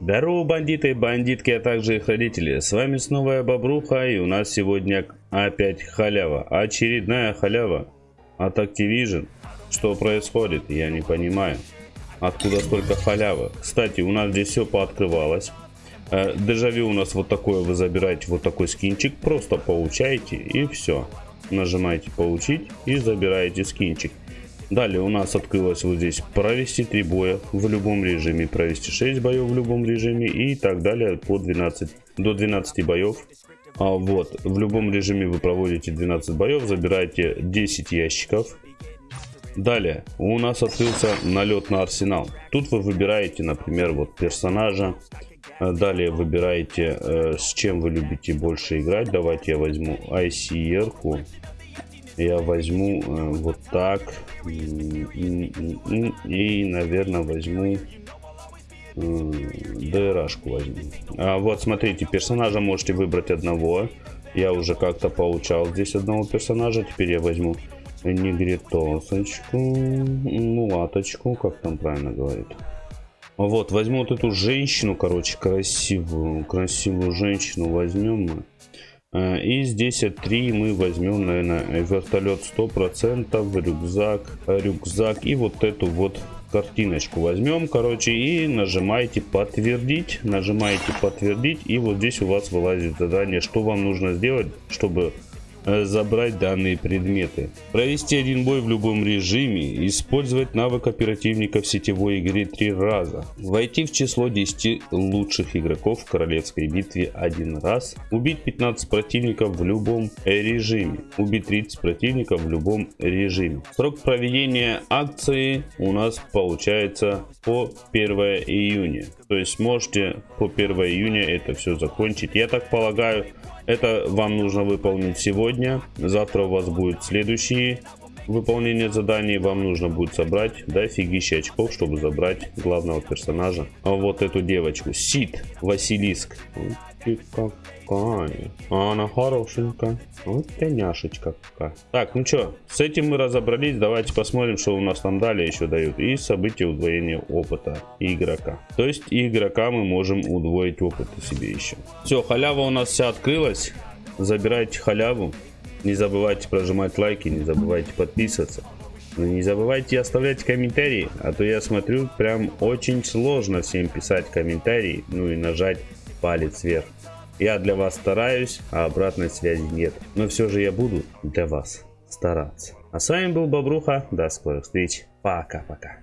Здорово, бандиты и бандитки, а также их родители. С вами снова я, Бобруха, и у нас сегодня опять халява. Очередная халява от Activision. Что происходит, я не понимаю. Откуда столько халявы? Кстати, у нас здесь все пооткрывалось. Э, дежавю у нас вот такое, вы забираете вот такой скинчик, просто получаете и все. Нажимаете получить и забираете скинчик. Далее у нас открылось вот здесь провести 3 боя в любом режиме, провести 6 боев в любом режиме и так далее по 12, до 12 боев. А вот, в любом режиме вы проводите 12 боев, забираете 10 ящиков. Далее, у нас открылся налет на арсенал. Тут вы выбираете, например, вот персонажа. Далее выбираете, э, с чем вы любите больше играть. Давайте я возьму ICR. -ку я возьму э, вот так и, наверное возьму э, ДРашку возьму а вот смотрите персонажа можете выбрать одного я уже как-то получал здесь одного персонажа теперь я возьму негритосочку ну латочку как там правильно говорит вот возьму вот эту женщину короче красивую. Красивую женщину возьмем мы. Э, и здесь 3 мы возьмем, наверное, вертолет 100%, рюкзак, рюкзак. И вот эту вот картиночку возьмем, короче, и нажимаете подтвердить, нажимаете подтвердить, и вот здесь у вас вылазит задание, что вам нужно сделать, чтобы забрать данные предметы. Провести один бой в любом режиме, использовать навык оперативника в сетевой игре три раза, войти в число 10 лучших игроков в королевской битве один раз, убить 15 противников в любом режиме, убить 30 противников в любом режиме. Срок проведения акции у нас получается по 1 июня. То есть можете по 1 июня это все закончить. Я так полагаю, это вам нужно выполнить сегодня. Завтра у вас будет следующие выполнение заданий. Вам нужно будет собрать дофигища очков, чтобы забрать главного персонажа. А вот эту девочку. Сид Василиск. Как какая. А она хорошенькая. Вот няшечка какая. Так, ну что, с этим мы разобрались. Давайте посмотрим, что у нас там далее еще дают. И события удвоения опыта игрока. То есть игрока мы можем удвоить опыт себе еще. Все, халява у нас вся открылась. Забирайте халяву. Не забывайте прожимать лайки, не забывайте подписываться. Но не забывайте оставлять комментарии, а то я смотрю, прям очень сложно всем писать комментарии, ну и нажать палец вверх. Я для вас стараюсь, а обратной связи нет. Но все же я буду для вас стараться. А с вами был Бобруха. До скорых встреч. Пока-пока.